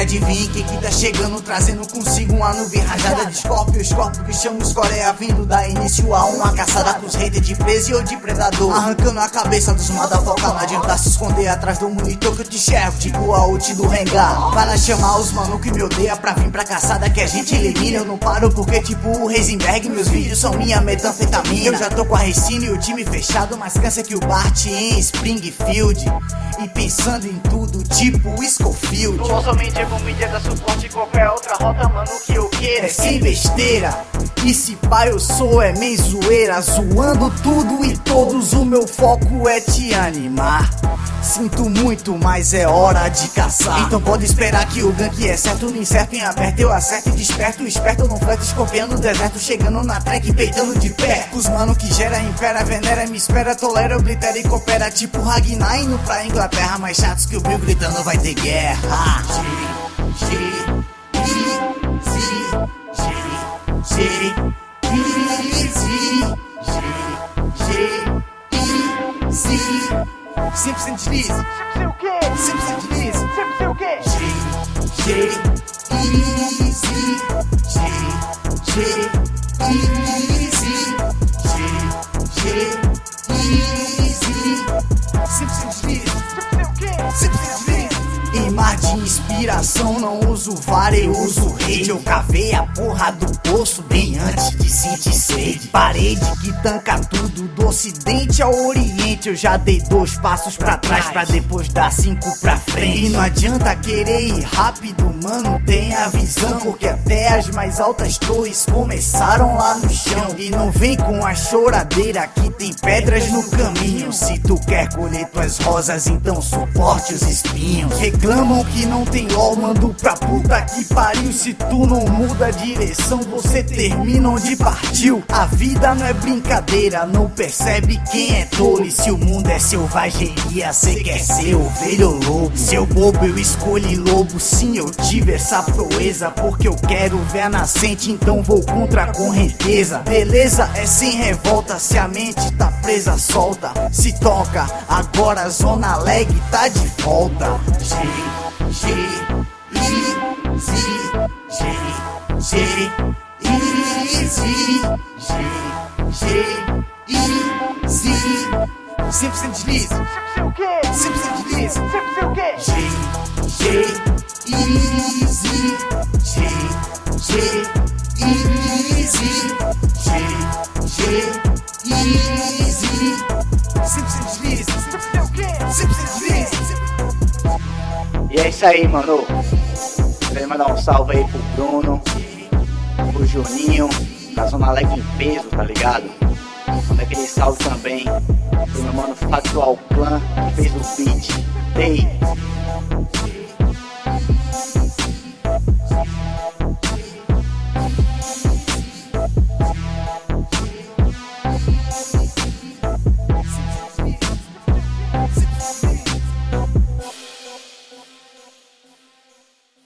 adivinhe quem que tá chegando Trazendo consigo uma nuvem rajada de Scorpio Scorpio que chama os Coreia vindo dar início a uma caçada Com os haters de preso ou de predador. Arrancando a cabeça dos motherfucker Não adianta se esconder atrás do monitor que eu te enxergo Tipo a ult do Rengar. Para chamar os mano que me odeia pra vir pra caçada Que a gente elimina. Eu não paro porque tipo o Heisenberg Meus vídeos são minha metanfetamina. Eu já tô com a Racine e o time fechado Mais cansa que o Bart em Springfield. E pensando em tudo tipo Schofield Somente com mídia da suporte qualquer outra rota, mano, que eu queira. É sem besteira. E se pá eu sou é meio zoeira. Zoando tudo e todos o meu foco é te animar Sinto muito, mas é hora de caçar. Então pode esperar que o gank é certo No incerto em aberto eu acerto e desperto. Esperto no flex escorpiando o deserto Chegando na track peitando de pé. Os mano que gera, impera, venera, me espera Tolera, oblitera e coopera. Tipo Ragnar indo pra Inglaterra Mais chatos que o Bill gritando vai ter guerra. G, G, quê? sempre sem deslize Sempre sei o quê? G, G, I, inspiração não uso vara, eu uso rede. Eu cavei a porra do poço bem antes de sentir sede. Parede que tanca tudo, do ocidente ao oriente. Eu já dei dois passos pra trás pra depois dar cinco pra frente. E não adianta querer ir rápido, mano, tenha visão. Porque até as mais altas torres começaram lá no chão. E não vem com a choradeira que tem pedras no caminho. Se tu quer colher tuas rosas, então suporte os espinhos. Reclamam que não tem LOL, mando pra puta que pariu. Se tu não muda a direção, você termina onde partiu. A vida não é brincadeira, não percebe quem é tolo. E se o mundo é selvageria, cê quer ser ovelha ou lobo. Seu bobo, eu escolhi lobo, sim eu tive essa proeza Porque eu quero ver a nascente, então vou contra a correnteza Beleza, é sem revolta, se a mente tá presa, solta. Se toca, agora a zona leg tá de volta. G, G, I, Z, G, G, I, Z, G, G, I, Z Sempre sem deslize, Sempre sei o sempre sem deslize Sempre sei o quê? G, G, I, Z, G, G, I, Z, G, G, I, Z É isso aí, mano. Queria mandar um salve aí pro Bruno, pro Juninho, da Zona Leg em peso, tá ligado? Manda aquele salve também pro meu mano Factual Clan, que fez o beat. Ei,